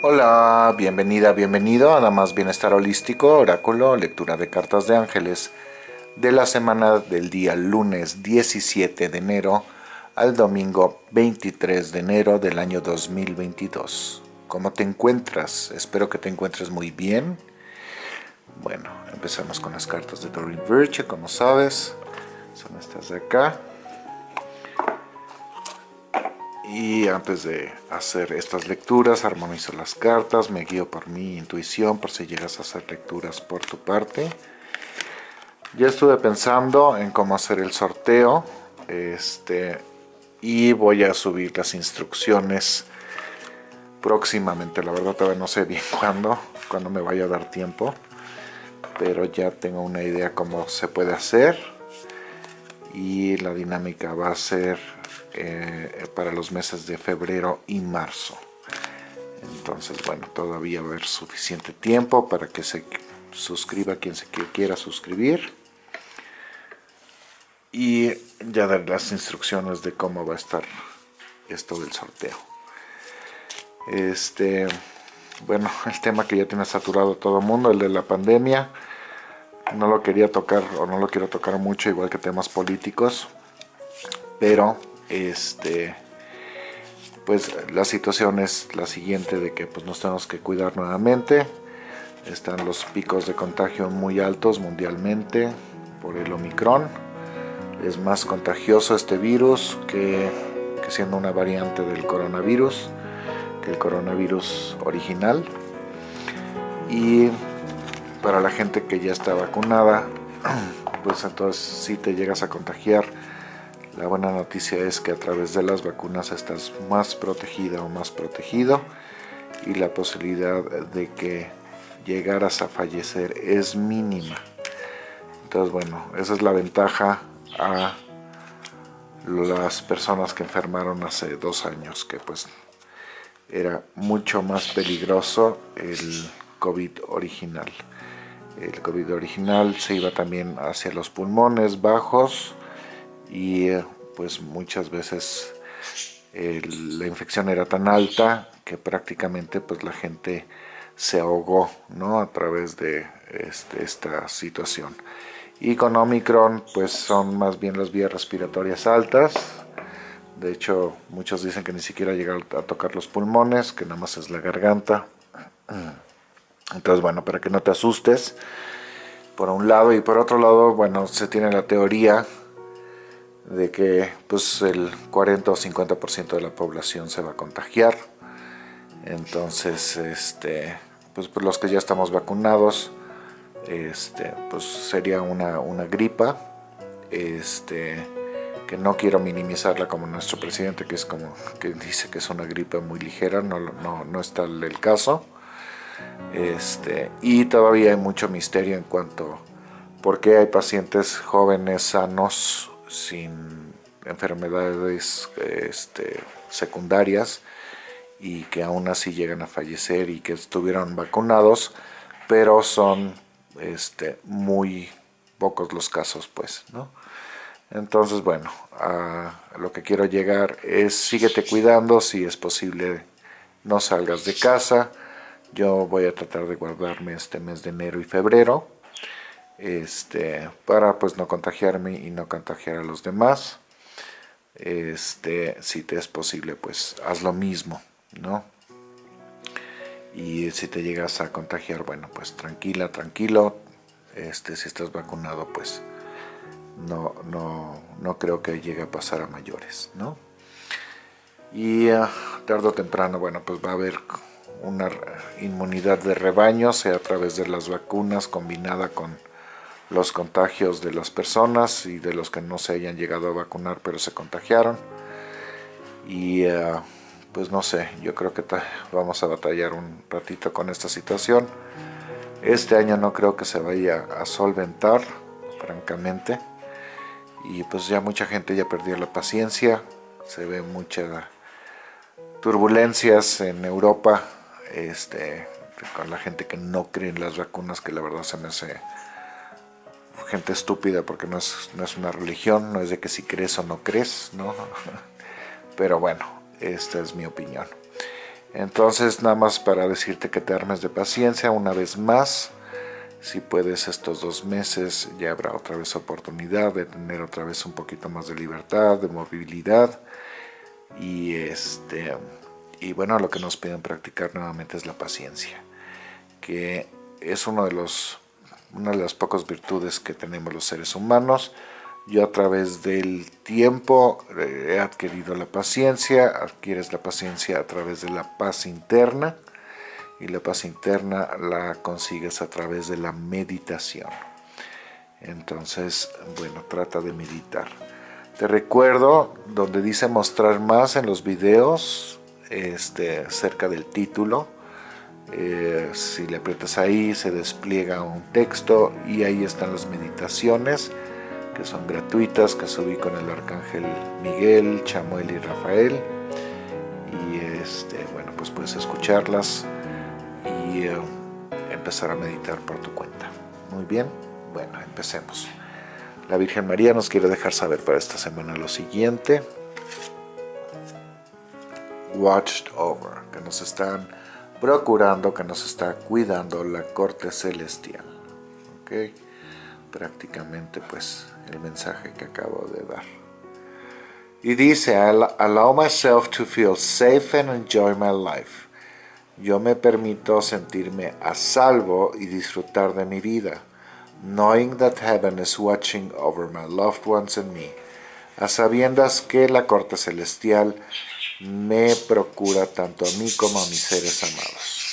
Hola, bienvenida, bienvenido a Más Bienestar Holístico, Oráculo, lectura de cartas de ángeles de la semana del día lunes 17 de enero al domingo 23 de enero del año 2022. ¿Cómo te encuentras? Espero que te encuentres muy bien. Bueno, empezamos con las cartas de Doreen Virtue, como sabes, son estas de acá. Y antes de hacer estas lecturas, armonizo las cartas, me guío por mi intuición, por si llegas a hacer lecturas por tu parte. Ya estuve pensando en cómo hacer el sorteo, este, y voy a subir las instrucciones próximamente. La verdad todavía no sé bien cuándo, cuándo me vaya a dar tiempo, pero ya tengo una idea cómo se puede hacer. Y la dinámica va a ser eh, para los meses de febrero y marzo. Entonces, bueno, todavía va a haber suficiente tiempo para que se suscriba quien se quiera suscribir. Y ya dar las instrucciones de cómo va a estar esto del sorteo. Este, bueno, el tema que ya tiene saturado todo el mundo, el de la pandemia. No lo quería tocar o no lo quiero tocar mucho, igual que temas políticos. Pero este pues la situación es la siguiente de que pues nos tenemos que cuidar nuevamente. Están los picos de contagio muy altos mundialmente por el Omicron. Es más contagioso este virus que, que siendo una variante del coronavirus que el coronavirus original. Y para la gente que ya está vacunada pues entonces si te llegas a contagiar la buena noticia es que a través de las vacunas estás más protegida o más protegido y la posibilidad de que llegaras a fallecer es mínima. Entonces, bueno, esa es la ventaja a las personas que enfermaron hace dos años, que pues era mucho más peligroso el COVID original. El COVID original se iba también hacia los pulmones bajos, y eh, pues muchas veces la infección era tan alta que prácticamente pues la gente se ahogó ¿no? a través de este, esta situación. Y con Omicron pues son más bien las vías respiratorias altas, de hecho muchos dicen que ni siquiera llega a tocar los pulmones, que nada más es la garganta. Entonces bueno, para que no te asustes, por un lado, y por otro lado, bueno, se tiene la teoría de que pues el 40 o 50% de la población se va a contagiar. Entonces, este, pues, pues, los que ya estamos vacunados, este, pues sería una, una gripa, este, que no quiero minimizarla como nuestro presidente, que es como que dice que es una gripa muy ligera, no, no, no está el caso. Este, y todavía hay mucho misterio en cuanto por qué hay pacientes jóvenes sanos sin enfermedades este, secundarias y que aún así llegan a fallecer y que estuvieron vacunados, pero son este, muy pocos los casos, pues, ¿no? Entonces, bueno, a lo que quiero llegar es síguete cuidando, si es posible no salgas de casa. Yo voy a tratar de guardarme este mes de enero y febrero, este, para pues no contagiarme y no contagiar a los demás. Este, si te es posible, pues haz lo mismo, ¿no? Y si te llegas a contagiar, bueno, pues tranquila, tranquilo. Este, si estás vacunado, pues no, no, no creo que llegue a pasar a mayores, ¿no? Y uh, tarde o temprano, bueno, pues va a haber una inmunidad de rebaño, sea a través de las vacunas combinada con los contagios de las personas y de los que no se hayan llegado a vacunar pero se contagiaron. Y eh, pues no sé, yo creo que vamos a batallar un ratito con esta situación. Este año no creo que se vaya a solventar, francamente. Y pues ya mucha gente ya perdió la paciencia, se ve muchas turbulencias en Europa este, con la gente que no cree en las vacunas, que la verdad se me hace gente estúpida porque no es, no es una religión, no es de que si crees o no crees, ¿no? Pero bueno, esta es mi opinión. Entonces nada más para decirte que te armes de paciencia una vez más. Si puedes estos dos meses ya habrá otra vez oportunidad de tener otra vez un poquito más de libertad, de movilidad. Y, este, y bueno, lo que nos piden practicar nuevamente es la paciencia. Que es uno de los, una de las pocas virtudes que tenemos los seres humanos yo a través del tiempo eh, he adquirido la paciencia, adquieres la paciencia a través de la paz interna y la paz interna la consigues a través de la meditación. Entonces, bueno, trata de meditar. Te recuerdo donde dice mostrar más en los videos, este, cerca del título. Eh, si le aprietas ahí se despliega un texto y ahí están las meditaciones que son gratuitas, que subí con el Arcángel Miguel, Chamuel y Rafael. Y este, bueno, pues puedes escucharlas y eh, empezar a meditar por tu cuenta. Muy bien, bueno, empecemos. La Virgen María nos quiere dejar saber para esta semana lo siguiente. Watched over, que nos están procurando, que nos está cuidando la corte celestial. ¿Okay? Prácticamente pues el mensaje que acabo de dar. Y dice, allow myself to feel safe and enjoy my life. Yo me permito sentirme a salvo y disfrutar de mi vida, knowing that heaven is watching over my loved ones and me, a sabiendas que la corte celestial me procura tanto a mí como a mis seres amados.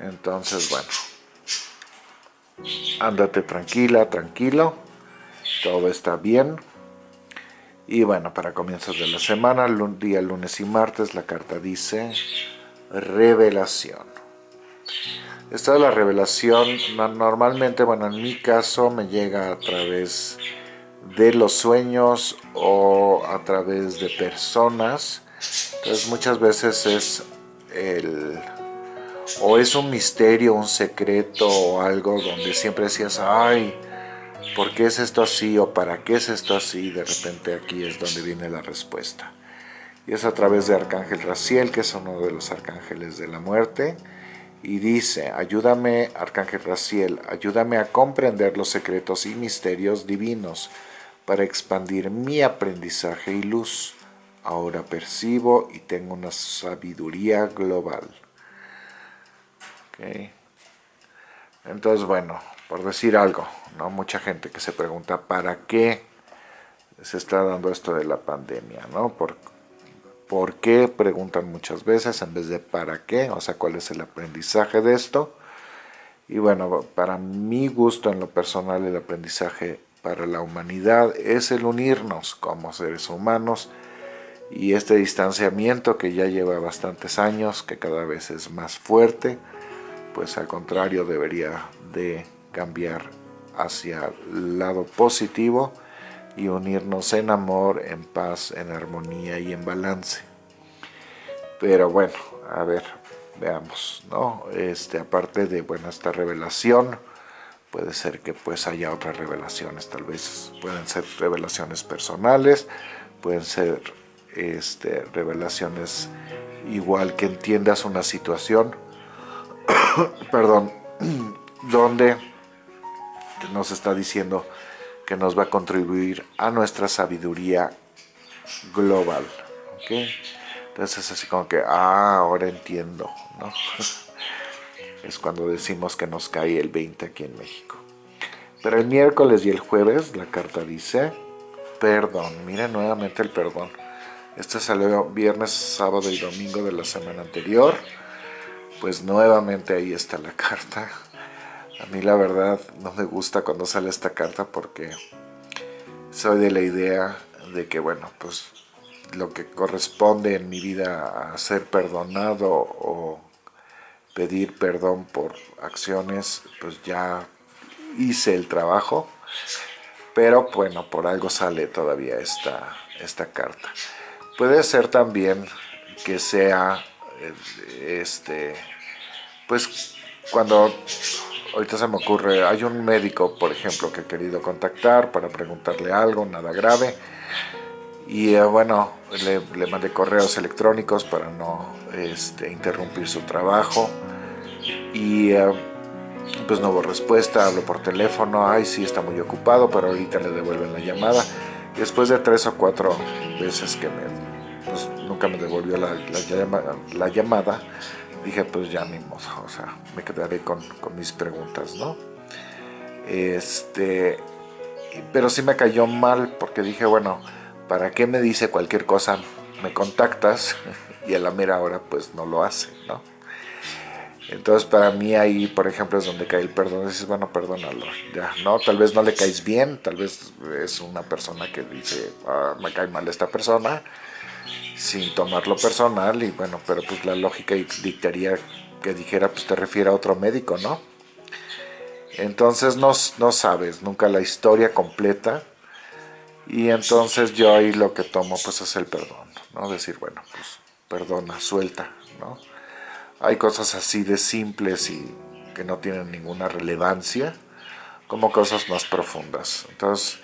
Entonces, bueno, Ándate tranquila, tranquilo. Todo está bien. Y bueno, para comienzos de la semana, día lunes y martes, la carta dice revelación. Esta es la revelación, normalmente, bueno, en mi caso me llega a través de los sueños o a través de personas. Entonces muchas veces es el o es un misterio, un secreto o algo donde siempre decías, ay, ¿por qué es esto así? o ¿para qué es esto así? de repente aquí es donde viene la respuesta. Y es a través de Arcángel Raciel, que es uno de los arcángeles de la muerte, y dice, ayúdame, Arcángel Raciel, ayúdame a comprender los secretos y misterios divinos para expandir mi aprendizaje y luz. Ahora percibo y tengo una sabiduría global. Entonces, bueno, por decir algo, ¿no? Mucha gente que se pregunta ¿para qué se está dando esto de la pandemia? ¿no? ¿Por, ¿Por qué? Preguntan muchas veces en vez de ¿para qué? O sea, ¿cuál es el aprendizaje de esto? Y bueno, para mi gusto en lo personal, el aprendizaje para la humanidad es el unirnos como seres humanos y este distanciamiento que ya lleva bastantes años, que cada vez es más fuerte, pues al contrario debería de cambiar hacia el lado positivo y unirnos en amor, en paz, en armonía y en balance. Pero bueno, a ver, veamos, ¿no? Este, aparte de, bueno, esta revelación, puede ser que pues haya otras revelaciones, tal vez pueden ser revelaciones personales, pueden ser este, revelaciones igual que entiendas una situación, perdón, donde nos está diciendo que nos va a contribuir a nuestra sabiduría global. Entonces es así como que, ah, ahora entiendo, ¿no? es cuando decimos que nos cae el 20 aquí en México. Pero el miércoles y el jueves la carta dice, perdón, miren nuevamente el perdón. Este salió viernes, sábado y domingo de la semana anterior pues nuevamente ahí está la carta. A mí la verdad no me gusta cuando sale esta carta porque soy de la idea de que bueno, pues lo que corresponde en mi vida a ser perdonado o pedir perdón por acciones, pues ya hice el trabajo, pero bueno, por algo sale todavía esta, esta carta. Puede ser también que sea este, pues cuando ahorita se me ocurre, hay un médico, por ejemplo, que he querido contactar para preguntarle algo, nada grave, Y eh, bueno, le, mandé correos electrónicos para no este, interrumpir su trabajo. Y eh, pues no hubo respuesta, hablo por teléfono, ay sí está muy ocupado, pero ahorita le devuelven la llamada. Después de tres o cuatro veces que me, pues, nunca me devolvió la, la, llamada, dije pues ya mismo, o sea, me quedaré con, con mis preguntas, ¿no? Este, pero sí me cayó mal porque dije, bueno, ¿para qué me dice cualquier cosa? Me contactas y a la mera hora pues no lo hace, ¿no? Entonces para mí ahí, por ejemplo, es donde cae el perdón. Dices, bueno, perdónalo, ya, ¿no? Tal vez no le caes bien, tal vez es una persona que dice, ah, me cae mal esta persona, sin tomarlo personal, y bueno, pero pues la lógica dictaría que dijera, pues te refiere a otro médico, ¿no? Entonces no, no sabes nunca la historia completa, y entonces yo ahí lo que tomo pues es el perdón, ¿no? Decir, bueno, pues perdona, suelta, ¿no? Hay cosas así de simples y que no tienen ninguna relevancia, como cosas más profundas. Entonces,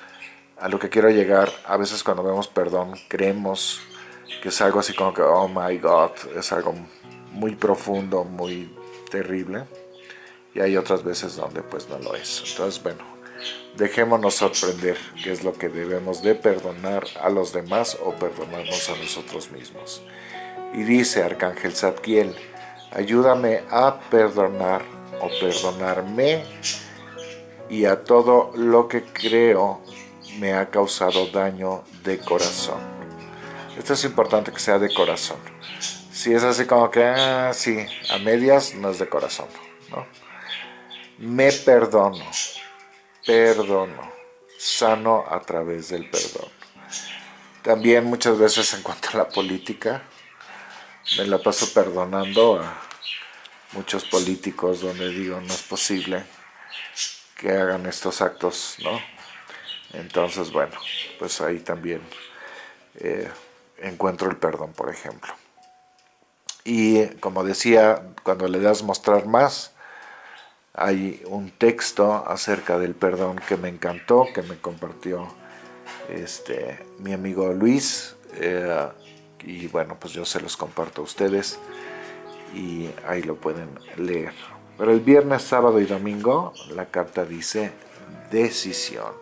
a lo que quiero llegar, a veces cuando vemos perdón, creemos que es algo así como que, oh my God, es algo muy profundo, muy terrible. Y hay otras veces donde pues no lo es. Entonces, bueno, Dejémonos sorprender qué es lo que debemos de perdonar a los demás o perdonarnos a nosotros mismos. Y dice Arcángel Zadkiel, ayúdame a perdonar o perdonarme y a todo lo que creo me ha causado daño de corazón. Esto es importante que sea de corazón. Si es así como que, ah, sí, a medias no es de corazón. ¿no? Me perdono perdono, sano a través del perdón. También muchas veces en cuanto a la política, me la paso perdonando a muchos políticos donde digo no es posible que hagan estos actos, ¿no? Entonces, bueno, pues ahí también eh, encuentro el perdón, por ejemplo. Y como decía, cuando le das mostrar más, hay un texto acerca del perdón que me encantó, que me compartió este, mi amigo Luis, eh, y bueno, pues yo se los comparto a ustedes, y ahí lo pueden leer. Pero el viernes, sábado y domingo, la carta dice decisión.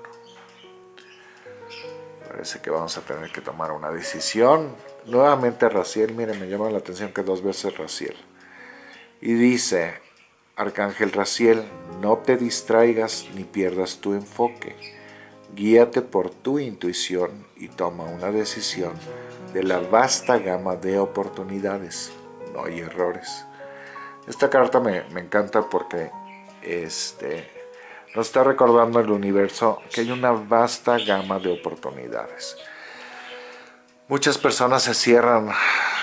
Parece que vamos a tener que tomar una decisión. Nuevamente Raciel, miren, me llama la atención que dos veces Raciel. Y dice, Arcángel Raciel, no te distraigas ni pierdas tu enfoque. Guíate por tu intuición y toma una decisión de la vasta gama de oportunidades. No hay errores. Esta carta me, encanta porque este, nos está recordando el universo que hay una vasta gama de oportunidades. Muchas personas se cierran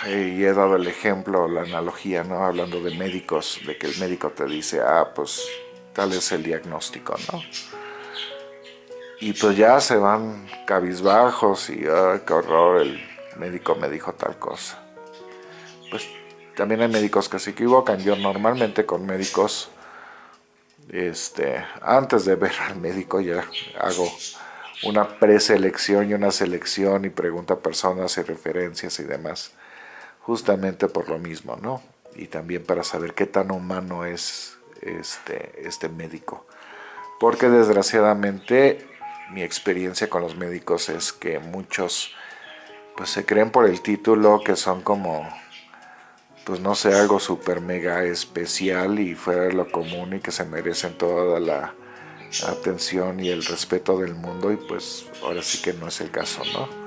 y he dado el ejemplo, la analogía, ¿no? Hablando de médicos, de que el médico te dice, ah, pues tal es el diagnóstico, ¿no? Y pues ya se van cabizbajos y, ay, qué horror, el médico me dijo tal cosa. Pues también hay médicos que se equivocan. Yo normalmente con médicos, este, antes de ver al médico ya hago una preselección y una selección y pregunta a personas y referencias y demás justamente por lo mismo, ¿no? Y también para saber qué tan humano es este, este médico. Porque desgraciadamente mi experiencia con los médicos es que muchos pues se creen por el título que son como pues no sé, algo súper mega especial y fuera de lo común y que se merecen toda la atención y el respeto del mundo y pues ahora sí que no es el caso, ¿no?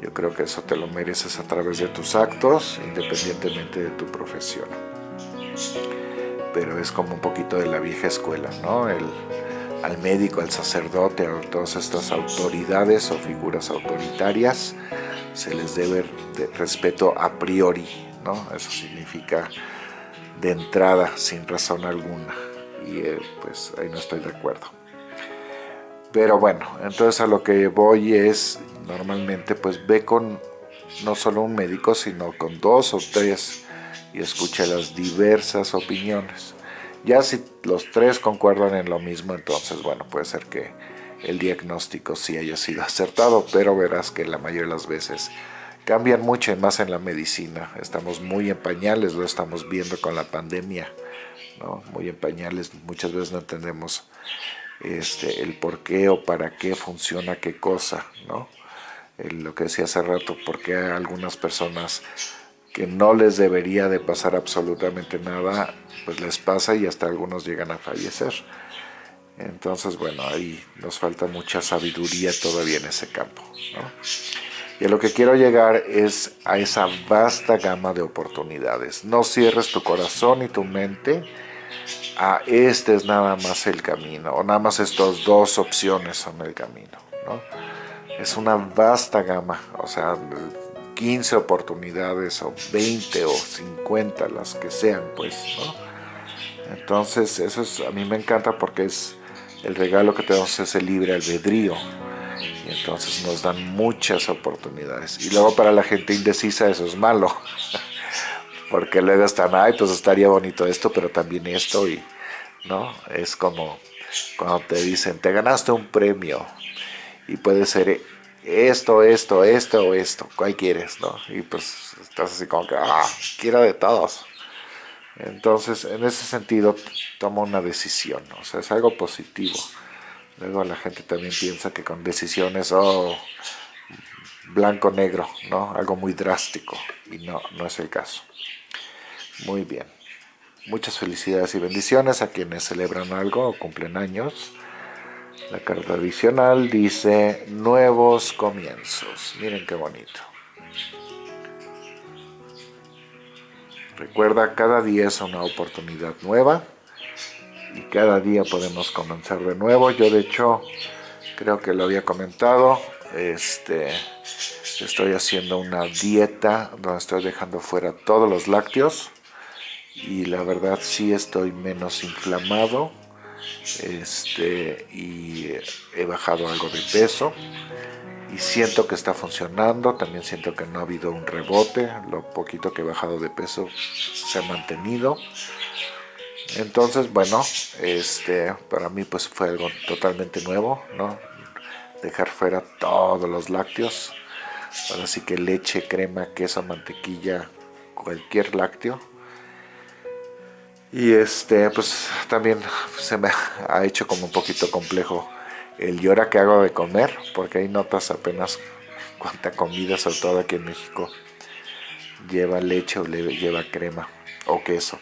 Yo creo que eso te lo mereces a través de tus actos, independientemente de tu profesión. Pero es como un poquito de la vieja escuela, ¿no? El, al médico, al sacerdote, a todas estas autoridades o figuras autoritarias, se les debe de respeto a priori, ¿no? Eso significa de entrada, sin razón alguna. Y eh, pues ahí no estoy de acuerdo. Pero bueno, entonces a lo que voy es, normalmente pues ve con no solo un médico, sino con dos o tres y escucha las diversas opiniones. Ya si los tres concuerdan en lo mismo, entonces bueno, puede ser que el diagnóstico sí haya sido acertado, pero verás que la mayoría de las veces cambian mucho y más en la medicina. Estamos muy en pañales, lo estamos viendo con la pandemia, ¿no? muy en pañales, muchas veces no entendemos este, el por qué o para qué funciona qué cosa, ¿no? lo que decía hace rato, porque hay algunas personas que no les debería de pasar absolutamente nada, pues les pasa y hasta algunos llegan a fallecer. Entonces, bueno, ahí nos falta mucha sabiduría todavía en ese campo. Y a lo que quiero llegar es a esa vasta gama de oportunidades. No cierres tu corazón y tu mente a este es nada más el camino, o nada más estas dos opciones son el camino. ¿no? Es una vasta gama, o sea, 15 oportunidades o 20 o 50, las que sean, pues, ¿no? Entonces, eso es, a mí me encanta porque es el regalo que tenemos es el libre albedrío. Y entonces nos dan muchas oportunidades. Y luego para la gente indecisa eso es malo. porque luego están, ay, pues estaría bonito esto, pero también esto. Y, ¿no? Es como cuando te dicen, te ganaste un premio. Y puede ser esto, esto, esto o esto, ¿cuál quieres? ¿no? Y pues estás así como que, ah, quiero de todos. Entonces, en ese sentido, toma una decisión, o sea, es algo positivo. Luego la gente también piensa que con decisiones, oh, blanco-negro, ¿no? Algo muy drástico, y no, no es el caso. Muy bien. Muchas felicidades y bendiciones a quienes celebran algo o cumplen años. La carta adicional dice nuevos comienzos. Miren qué bonito. Recuerda, cada día es una oportunidad nueva y cada día podemos comenzar de nuevo. Yo de hecho creo que lo había comentado. Este, estoy haciendo una dieta donde estoy dejando fuera todos los lácteos y la verdad sí estoy menos inflamado este, y he bajado algo de peso y siento que está funcionando, también siento que no ha habido un rebote, lo poquito que he bajado de peso se ha mantenido. Entonces, bueno, este, para mí pues fue algo totalmente nuevo, ¿no? Dejar fuera todos los lácteos, ahora sí que leche, crema, queso, mantequilla, cualquier lácteo y este, pues también se me ha hecho como un poquito complejo el y ahora que hago de comer, porque hay notas apenas cuánta comida, sobre todo aquí en México, lleva leche o lleva crema o queso.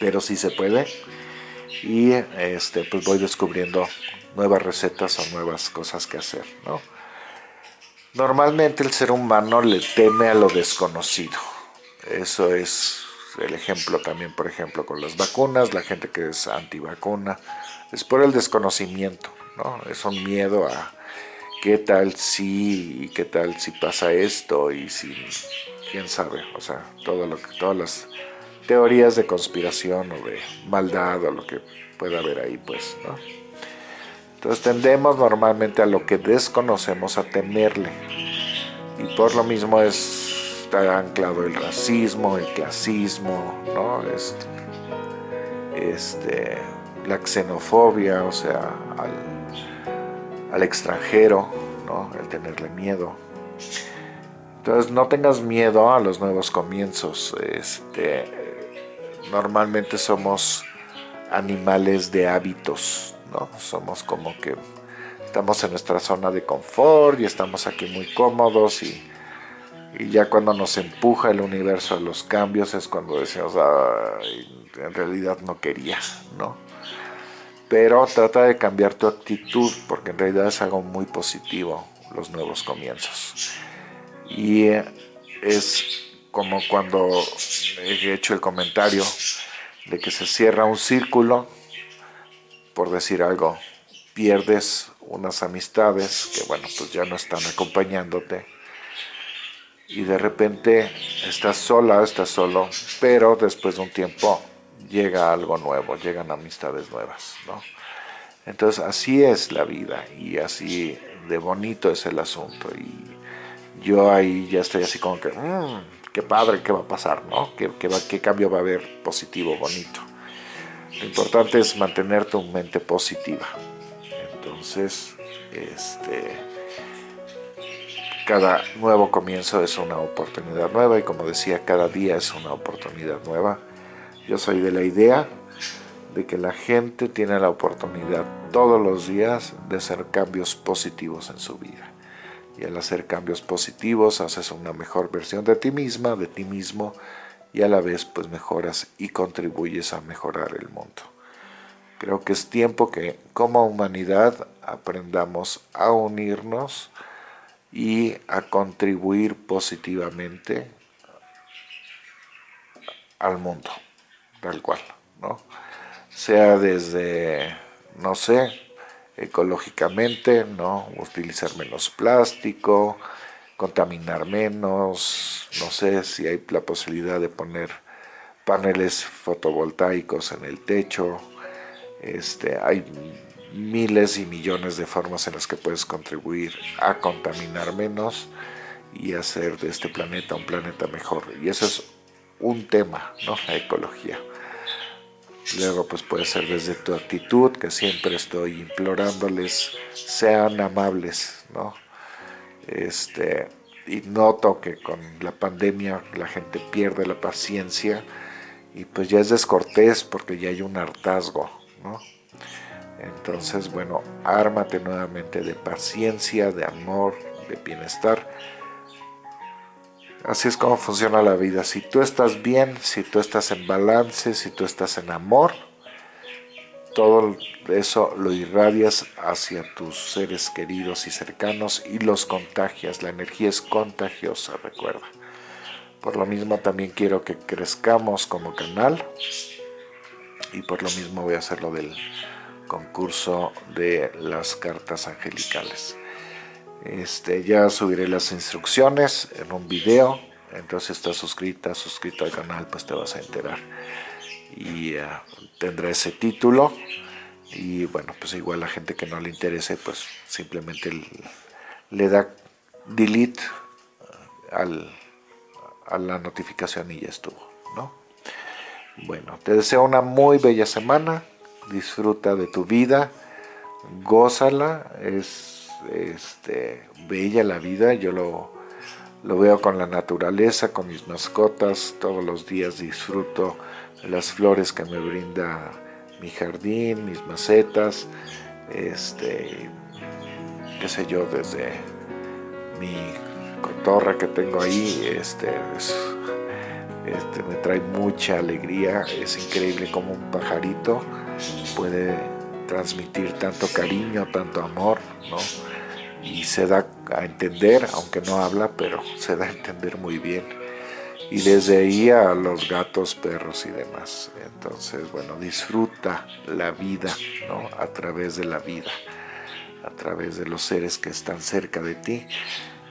Pero sí se puede. Y este, pues voy descubriendo nuevas recetas o nuevas cosas que hacer, ¿no? Normalmente el ser humano le teme a lo desconocido. Eso es el ejemplo también, por ejemplo, con las vacunas, la gente que es antivacuna, es por el desconocimiento, ¿no? Es un miedo a qué tal si, qué tal si pasa esto, y si, quién sabe, o sea, todo lo que, todas las teorías de conspiración o de maldad o lo que pueda haber ahí, pues, ¿no? Entonces tendemos normalmente a lo que desconocemos a temerle, y por lo mismo es está anclado el racismo, el clasismo, ¿no? Este, este, la xenofobia, o sea, al, extranjero, ¿no? El tenerle miedo. Entonces no tengas miedo a los nuevos comienzos. Este, normalmente somos animales de hábitos, Somos como que estamos en nuestra zona de confort y estamos aquí muy cómodos y y ya cuando nos empuja el universo a los cambios es cuando decimos, en realidad no quería, ¿no? Pero trata de cambiar tu actitud, porque en realidad es algo muy positivo, los nuevos comienzos. Y es como cuando he hecho el comentario de que se cierra un círculo, por decir algo, pierdes unas amistades que, bueno, pues ya no están acompañándote, y de repente estás sola, estás solo, pero después de un tiempo llega algo nuevo, llegan amistades nuevas, ¿no? Entonces así es la vida y así de bonito es el asunto y yo ahí ya estoy así como que, mmm, qué padre, qué va a pasar, ¿no? ¿Qué, qué, ¿Qué cambio va a haber positivo, bonito? Lo importante es mantener tu mente positiva. Entonces, este, cada nuevo comienzo es una oportunidad nueva y como decía, cada día es una oportunidad nueva. Yo soy de la idea de que la gente tiene la oportunidad todos los días de hacer cambios positivos en su vida. Y al hacer cambios positivos haces una mejor versión de ti misma, de ti mismo, y a la vez pues mejoras y contribuyes a mejorar el mundo. Creo que es tiempo que como humanidad aprendamos a unirnos y a contribuir positivamente al mundo, tal cual, ¿no? Sea desde, no sé, ecológicamente, ¿no? Utilizar menos plástico, contaminar menos, no sé si hay la posibilidad de poner paneles fotovoltaicos en el techo, este, hay miles y millones de formas en las que puedes contribuir a contaminar menos y hacer de este planeta un planeta mejor. Y eso es un tema, ¿no? La ecología. Luego pues puede ser desde tu actitud, que siempre estoy implorándoles, sean amables, ¿no? Este, y noto que con la pandemia la gente pierde la paciencia y pues ya es descortés porque ya hay un hartazgo, ¿no? Entonces, bueno, ármate nuevamente de paciencia, de amor, de bienestar. Así es como funciona la vida. Si tú estás bien, si tú estás en balance, si tú estás en amor, todo eso lo irradias hacia tus seres queridos y cercanos y los contagias. La energía es contagiosa, recuerda. Por lo mismo también quiero que crezcamos como canal y por lo mismo voy a hacer lo del concurso de las cartas angelicales. Este, ya subiré las instrucciones en un video, entonces estás suscrita, suscrito al canal, pues te vas a enterar. Y uh, tendrá ese título. Y bueno, pues igual la gente que no le interese, pues simplemente le da delete al, a la notificación y ya estuvo, ¿no? Bueno, te deseo una muy bella semana, disfruta de tu vida, gózala, es este, bella la vida, yo lo, lo veo con la naturaleza, con mis mascotas, todos los días disfruto las flores que me brinda mi jardín, mis macetas, este, qué sé yo, desde mi cotorra que tengo ahí, este, este, me trae mucha alegría, es increíble como un pajarito puede transmitir tanto cariño, tanto amor, ¿no? Y se da a entender, aunque no habla, pero se da a entender muy bien. Y desde ahí a los gatos, perros y demás. Entonces, bueno, disfruta la vida, ¿no? A través de la vida, a través de los seres que están cerca de ti.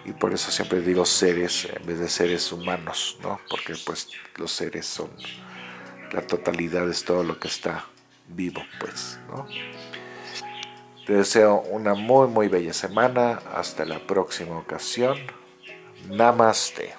Y por eso siempre digo seres en vez de seres humanos, ¿no? Porque pues los seres son, la totalidad es todo lo que está vivo, pues, ¿no? Te deseo una muy, muy bella semana. Hasta la próxima ocasión. Namaste.